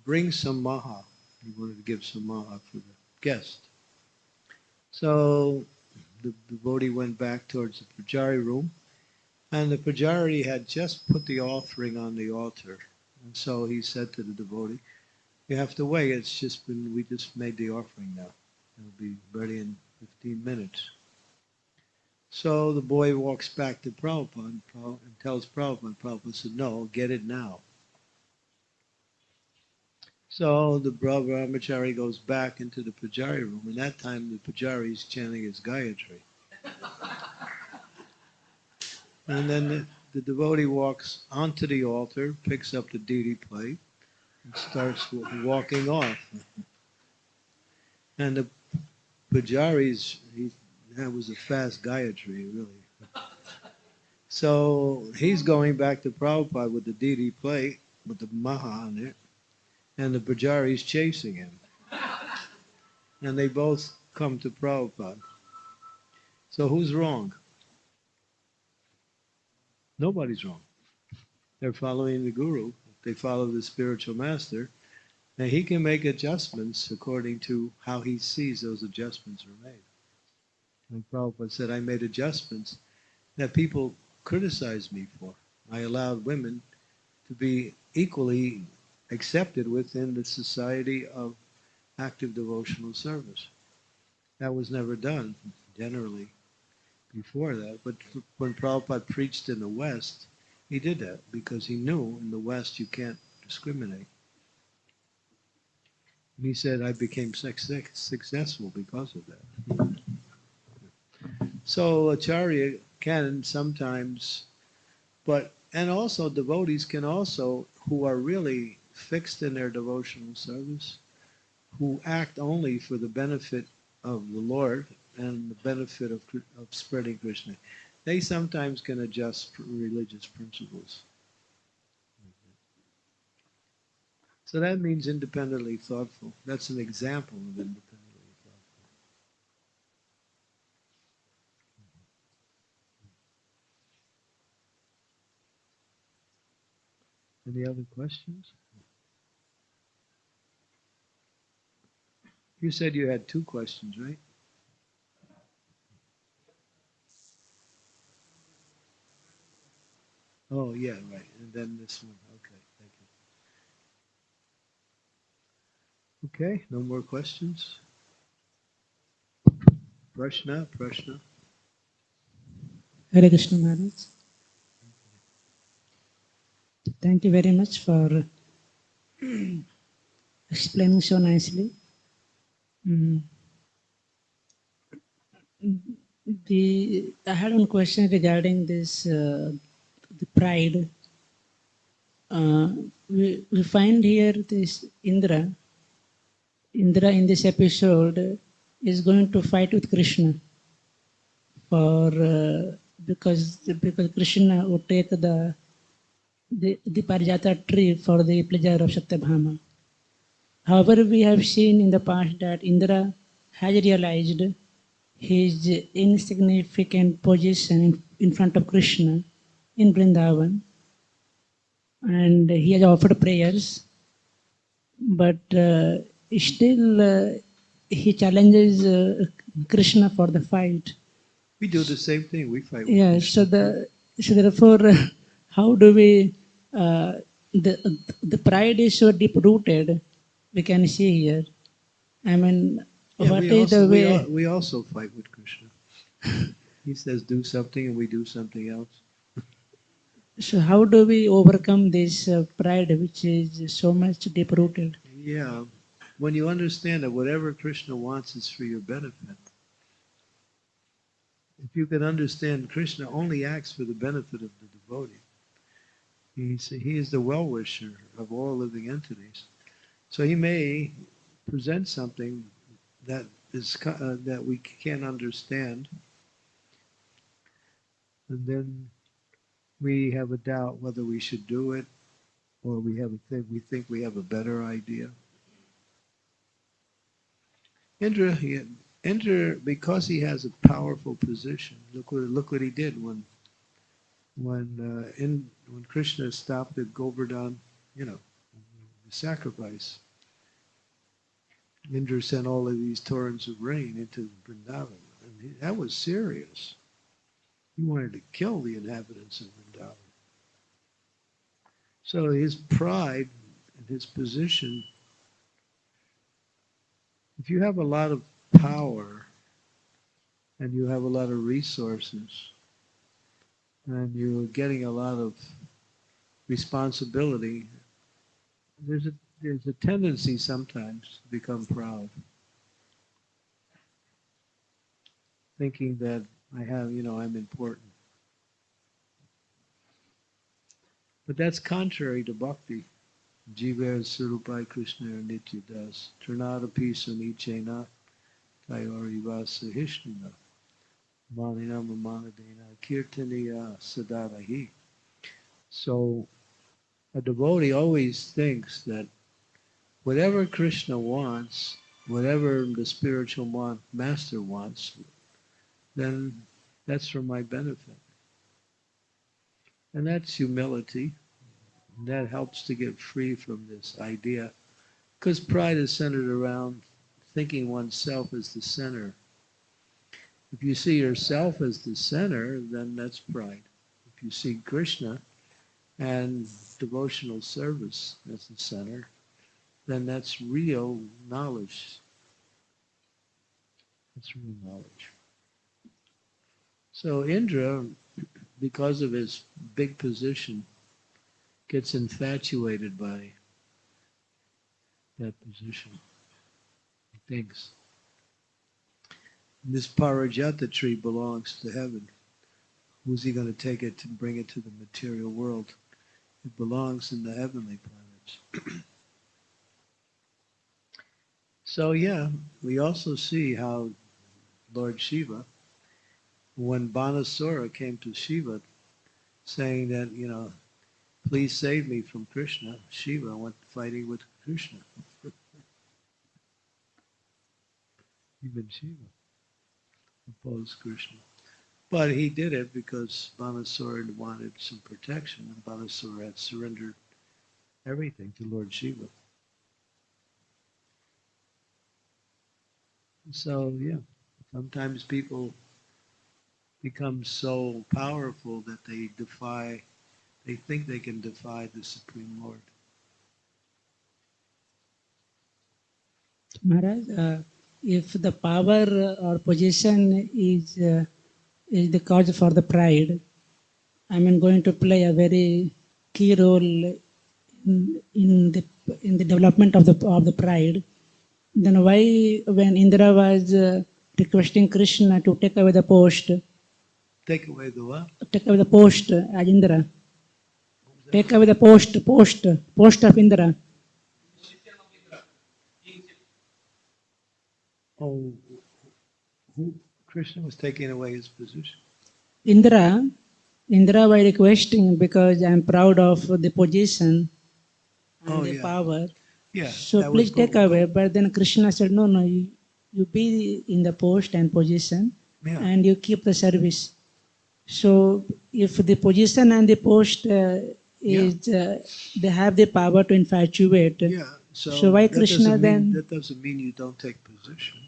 bring some maha. He wanted to give some maha for the guest. So the devotee went back towards the pujari room, and the pujari had just put the offering on the altar. And so he said to the devotee, "You have to wait. It's just been we just made the offering now. It'll be ready in 15 minutes." So the boy walks back to Prabhupada and, tells Prabhupada. Prabhupada said, "No, get it now." So the brahmachari goes back into the pujari room, and that time the pujari is chanting his Gayatri. and then the, the devotee walks onto the altar, picks up the deity plate, and starts walking off. and the pujari's, he, that was a fast Gayatri, really. So he's going back to Prabhupada with the deity plate, with the Maha on it and the Pujari's chasing him. And they both come to Prabhupada. So who's wrong? Nobody's wrong. They're following the Guru. They follow the spiritual master. And he can make adjustments according to how he sees those adjustments are made. And Prabhupada said, I made adjustments that people criticized me for. I allowed women to be equally accepted within the society of active devotional service. That was never done generally before that. But when Prabhupada preached in the West, he did that because he knew in the West you can't discriminate. And he said, I became successful because of that. So Acharya can sometimes, but, and also devotees can also, who are really fixed in their devotional service, who act only for the benefit of the Lord and the benefit of, of spreading Krishna. They sometimes can adjust religious principles. So that means independently thoughtful. That's an example of independently thoughtful. Any other questions? You said you had two questions, right? Oh, yeah, right. And then this one. Okay, thank you. Okay, no more questions? Prashna, Prashna. Hare Krishna Maharaj. Thank you very much for explaining so nicely. Mm. The I had one question regarding this uh, the pride. Uh, we, we find here this Indra. Indra in this episode is going to fight with Krishna for uh, because because Krishna would take the the, the Parijata tree for the pleasure of Satyabhama. However, we have seen in the past that Indra has realized his insignificant position in, front of Krishna in Vrindavan and he has offered prayers, but uh, still uh, he challenges uh, Krishna for the fight. We do the same thing. We fight with Yeah, so the so therefore, how do we uh, the the pride is so deep rooted? We can see here. I mean, Yeah, what we, is also, the we, way? al- we also fight with Krishna. he says do something and we do something else. So how do we overcome this uh, pride, which is so much deep rooted? Yeah, when you understand that whatever Krishna wants is for your benefit, if you can understand, Krishna only acts for the benefit of the devotee. He's, he is the well-wisher of all living entities. So he may present something that is uh, that we can't understand, and then we have a doubt whether we should do it, or we have a think we think we have a better idea. Indra, he, Indra, because he has a powerful position. Look what look what he did when when uh, in when Krishna stopped at Govardhan, you know, sacrifice. Indra sent all of these torrents of rain into Vrindavan, and that was serious. He wanted to kill the inhabitants of Vrindavan. So his pride and his position. If you have a lot of power and you have a lot of resources and you're getting a lot of responsibility, there's a there's a tendency sometimes to become proud, thinking that I have, you know, I'm important. But that's contrary to bhakti. Jiva Surupai Krishna Nitya Das. Trinadapi Sunichena Tayori Vasa Hishnina. Manina Mamanadena Kirtaniya Sadavahi. So a devotee always thinks that whatever Krishna wants, whatever the spiritual master wants, then that's for my benefit. And that's humility. That helps to get free from this idea. Because pride is centered around thinking oneself as the center. If you see yourself as the center, then that's pride. If you see Krishna and devotional service as the center, then that's real knowledge. That's real knowledge. So Indra, because of his big position, gets infatuated by that position. He thinks this Parijata tree belongs to heaven. Who's he going to take it to bring it to the material world? It belongs in the heavenly planets. so yeah, we also see how Lord Shiva, when Banasura came to Shiva saying that, you know, please save me from Krishna, Shiva went fighting with Krishna. Even Shiva opposed Krishna. But he did it because Banasura wanted some protection, and Banasura had surrendered everything to Lord Shiva. So, yeah, sometimes people become so powerful that they defy, they think they can defy the Supreme Lord. Maharaj, uh, if the power or position is uh, is the cause for the pride, I mean, going to play a very key role in, in the in the development of the of the pride, then why, when Indra was uh, requesting Krishna to take away the post, Take away the what? take away the post as Indra, take away the post, post, post of Indra. Oh, who? Krishna was taking away his position. Indra, Indra was requesting because I am proud of the position and Oh, the yeah. power. Yeah. So please take away. But then Krishna said, no, no, you, you be in the post and position Yeah. and you keep the service. So if the position and the post uh, is, uh, they have the power to infatuate. Yeah. So, So why Krishna mean- then- That doesn't mean you don't take position.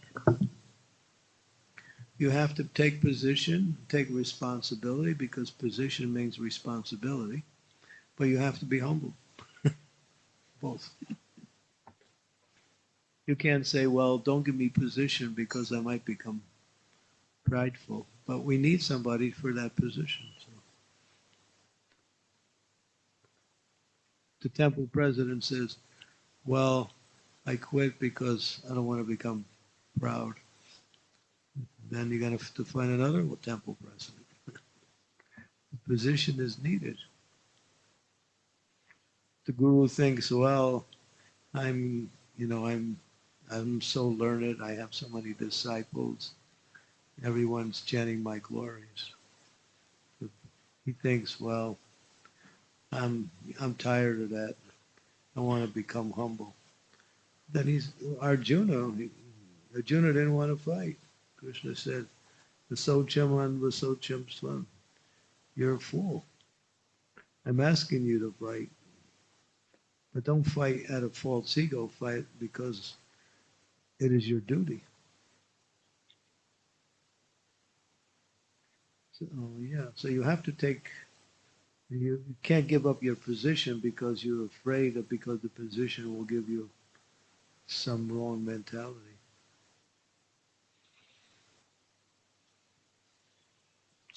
You have to take position, take responsibility, because position means responsibility. But you have to be humble. Both. You can't say, well, don't give me position because I might become prideful. But we need somebody for that position. So. The temple president says, well, I quit because I don't want to become proud. Then you're going to to find another temple president. the position is needed. The guru thinks, well, I'm, you know, I'm, I'm so learned. I have so many disciples. Everyone's chanting my glories. He thinks, well, I'm, I'm tired of that. I want to become humble. Then he's Arjuna. Arjuna didn't want to fight. Krishna said, Vasocham Swan. You're a fool. I'm asking you to fight. But don't fight out of false ego. Fight because it is your duty. So, yeah, so you have to take, you, you can't give up your position because you're afraid of, because the position will give you some wrong mentality.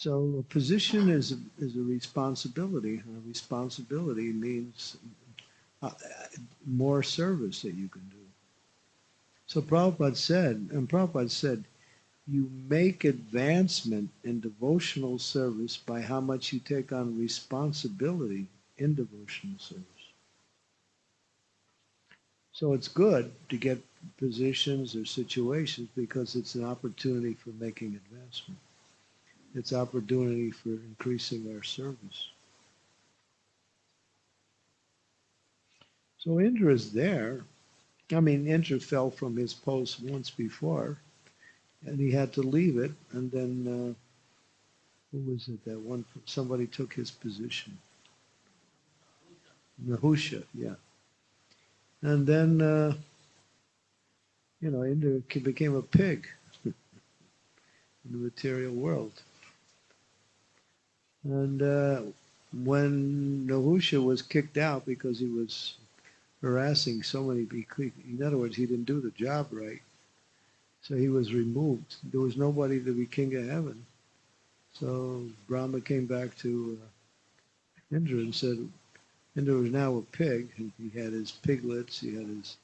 So a position is a, is a responsibility. And a responsibility means uh, more service that you can do. So Prabhupada said, and Prabhupada said, you make advancement in devotional service by how much you take on responsibility in devotional service. So it's good to get positions or situations because it's an opportunity for making advancement. It's opportunity for increasing our service. So Indra is there. I mean, Indra fell from his post once before, and he had to leave it. And then, uh, who was it? That one somebody took his position. Nahusha, yeah. And then, uh, you know, Indra became a pig in the material world. And uh, when Nahusha was kicked out because he was harassing so many people, in other words, he didn't do the job right. So he was removed. There was nobody to be king of heaven. So Brahma came back to uh, Indra and said, Indra was now a pig. He had his piglets, he had his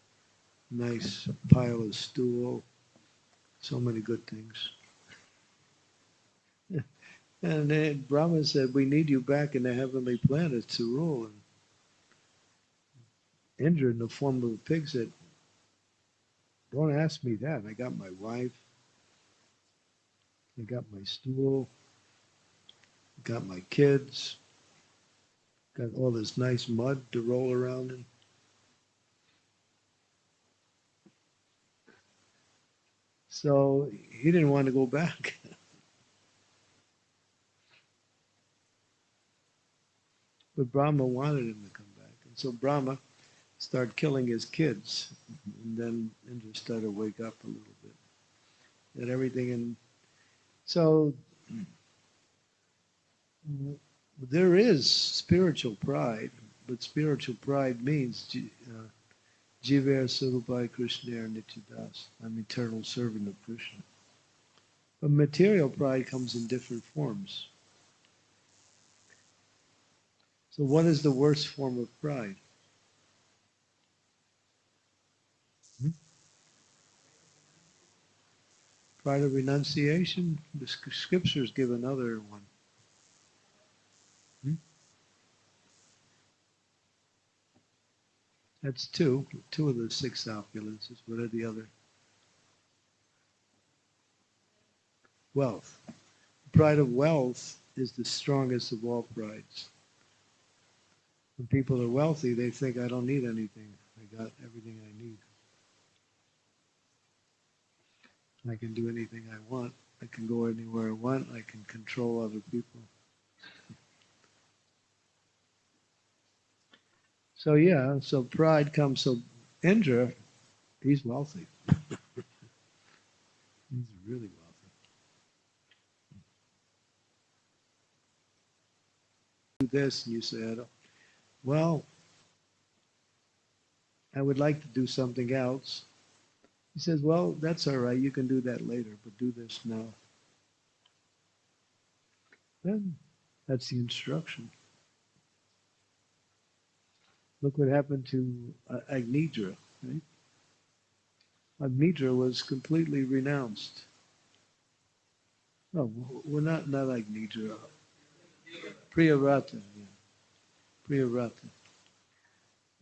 nice pile of stool, so many good things. And Brahma said, We need you back in the heavenly planet to rule. And Indra, in the form of a pig, said, Don't ask me that. I got my wife, I got my stool, got my kids, got all this nice mud to roll around in. So he didn't want to go back. But Brahma wanted him to come back. And so Brahma started killing his kids. And then Indra started to wake up a little bit. That everything and so there is spiritual pride, but spiritual pride means uh, Jiver Sarupai Krishna Nityadas. I'm eternal servant of Krishna. But material pride comes in different forms. So, what is the worst form of pride? Hmm? Pride of renunciation? The scriptures give another one. Hmm? That's two, two of the six opulences. What are the other? Wealth. Pride of wealth is the strongest of all prides. When people are wealthy, they think, I don't need anything. I got everything I need. I can do anything I want. I can go anywhere I want. I can control other people. So yeah, so pride comes. So Indra, he's wealthy. he's really wealthy. Do this, and you don't. Well, I would like to do something else. He says, Well, that's all right. You can do that later, but do this now. Then that's the instruction. Look what happened to uh, Agnidra. Right? Agnidra was completely renounced. No, we're not, not like Nidra. Priyavrata,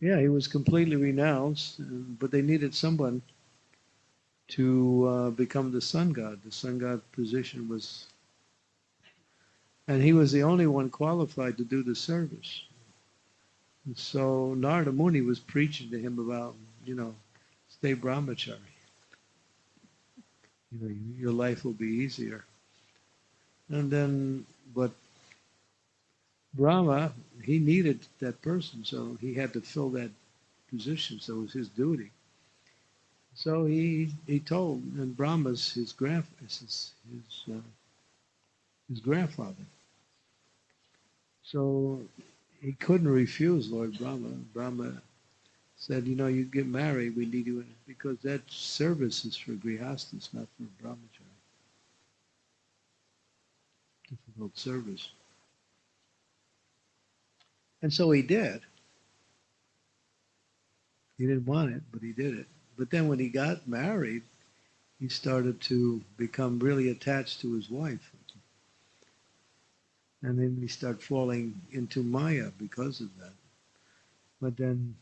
yeah. He was completely renounced, uh, but they needed someone to uh, become the sun god. The sun god position was, and he was the only one qualified to do the service. And so Narada Muni was preaching to him about, you know, stay brahmachari. You know, your life will be easier. And then, but Brahma, he needed that person, so he had to fill that position. So it was his duty. So he he told, and Brahma's his grand his his, uh, his grandfather. So he couldn't refuse Lord Brahma. Brahma said, you know, you get married, we need you in because that service is for grihastas, not for brahmachari. Difficult service. And so he did. He didn't want it, but he did it. But then when he got married, he started to become really attached to his wife. And then he started falling into Maya because of that. But then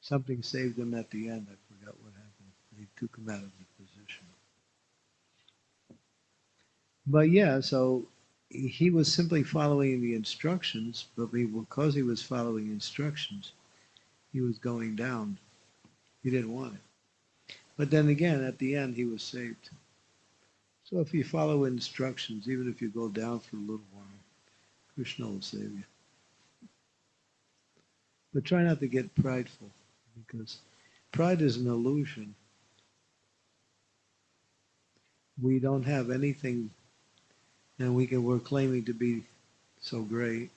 something saved him at the end. I forgot what happened. He took him out of the position. But yeah, so he was simply following the instructions, but because he was following instructions, he was going down. He didn't want it. But then again, at the end, he was saved. So if you follow instructions, even if you go down for a little while, Krishna will save you. But try not to get prideful, because pride is an illusion. We don't have anything and we can, we're claiming to be so great.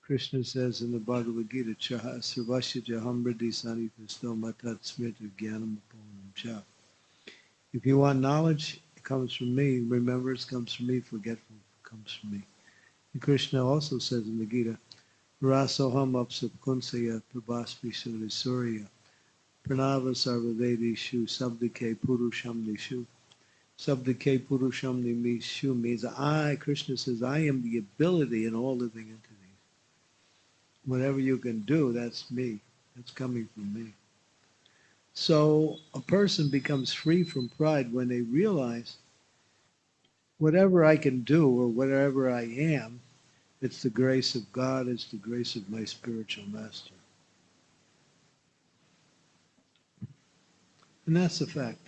Krishna says in the Bhagavad Gita, Sarvasya. If you want knowledge, it comes from me. Remembrance comes from me. Forgetful comes from me. And Krishna also says in the Gita, Rasoham Apsapkunsaya Prabhasmi Surya Pranava Sarvavedishu Sabdike Purusham Nishu. Sabdike Purusham Nimishu means I, Krishna says, I am the ability in all living entities. Whatever you can do, that's me. That's coming from me. So a person becomes free from pride when they realize whatever I can do or whatever I am, it's the grace of God, it's the grace of my spiritual master. And that's a fact.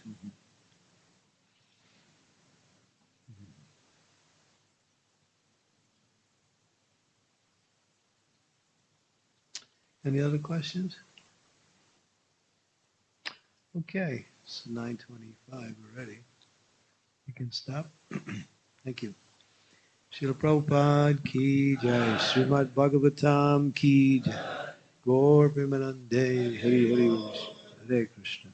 Any other questions? Okay, it's 9:25 already. You can stop. Thank you. Srila Prabhupada ki jai, Srimad Bhagavatam ki jai, Gaur Premanande, Hari Hari, Hare Krishna.